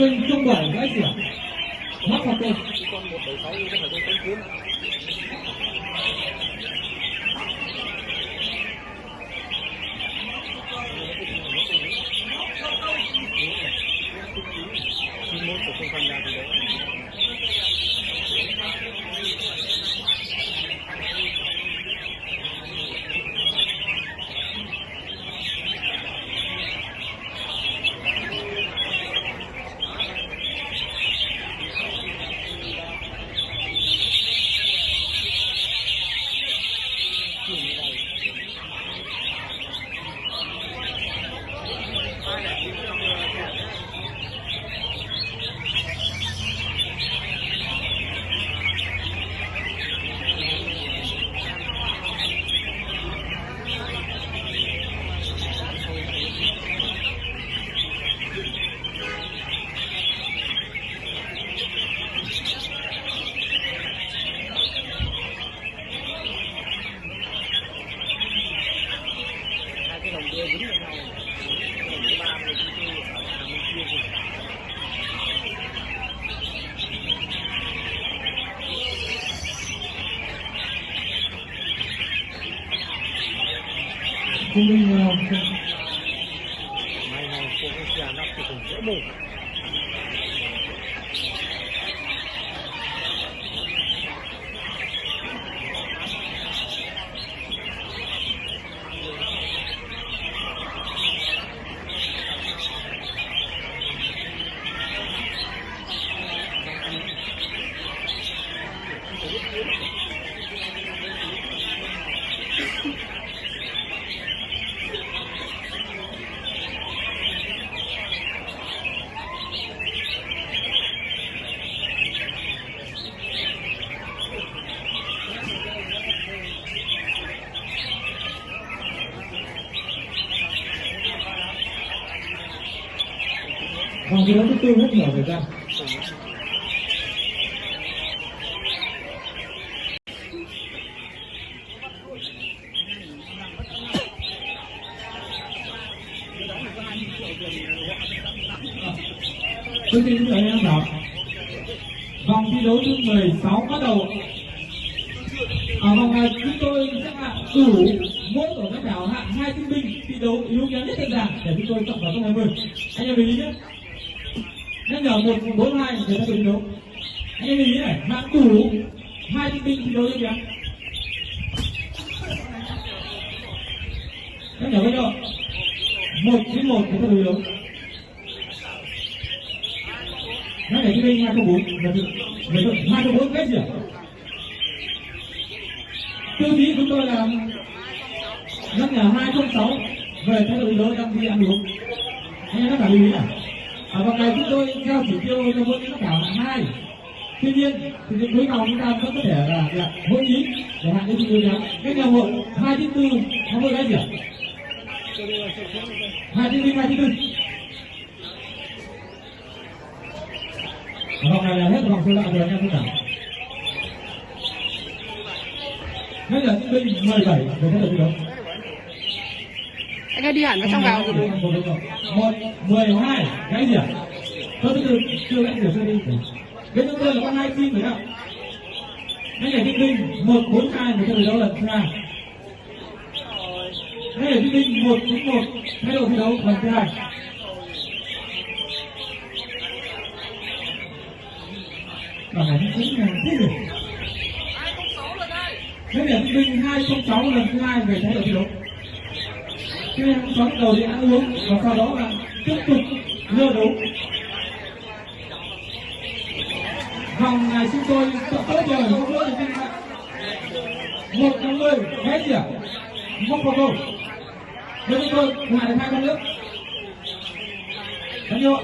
nó trung bảy cái gì ạ mắc hoặc tôi con một bảy sáu có phải con cánh cuốn chuyên môn của không tham gia thì đấy hai cái đồng kia dính vào nhau cái đồng thứ ba này chúng tôi ở hàng bên kia thì không minh thi đấu thứ tư rất nhiều thời gian Thưa quý vị và em đọc Vòng thi đấu thứ 16 bắt đầu. Ở vòng này chúng tôi sẽ hạ đủ mỗi tổ các đảo, hạ hai tinh binh thi đấu yếu kém nhất trên giảng để chúng tôi chọn vào top 20 Anh em lưu ý nhé nhắc nhở một bốn hai người ta bị đấu anh em lưu ý này hạng đủ hai tinh binh thi đấu yếu kìa. Nhắc nhở cái nhau một chín một người ta bị đấu nhắc nhở cái bên hai không bốn. Người ta hai không bốn kết gì ạ tiêu chí chúng tôi là nhắc nhở hai không sáu về thái độ thi đấu ký ăn uống. Anh em tất cả lưu ý à và vòng này chúng tôi theo chỉ tiêu cho mỗi tất cả hạng hai. Tuy nhiên, thì đến cuối vòng chúng ta vẫn có thể là là hội ý để hạng cái chúng tôi ngắn cái nghèo hội, hai chín tư không có cái gì ạ? Hai chín tư, hai chín tư. Vòng này là hết vòng số đạo rồi anh em tất cả Bây giờ tinh binh 17 để thay đổi thi đấu anh ơi đi hẳn vào trong vào rồi một mười hai cái gì ạ thôi từ từ chưa lại điều sơ đi cái thứ tư là có hai team phải không cái này tinh binh một bốn hai thay đổi đấu lần thứ hai cái này tinh binh một chín một thay đổi thi đấu lần thứ hai này nó cũng là thế gì cái này tinh binh hai không sáu lần thứ hai về thay đổi thi đấu cái em bắt đầu đi ăn uống, và sau đó là tiếp tục lừa đấu vòng này chúng tôi tốt rồi không lỗi thì một năm mươi mấy gì ạ? Móc vào câu với chúng tôi ngoài được hai con nước. Bao nhiêu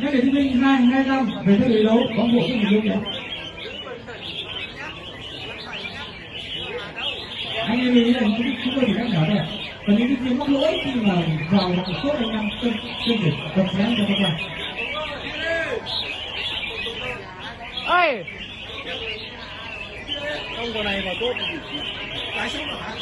nhắc để chứng minh hai hai năm về thế đấu có bộ cái gì không anh em nghĩ là chúng, chúng tôi nhắc nhở thôi và những cái tiếng mắc lỗi khi mà vào một số anh em trên trên để tập sáng cho các bạn. Ơi không có này vào tốt. Lái xuống hả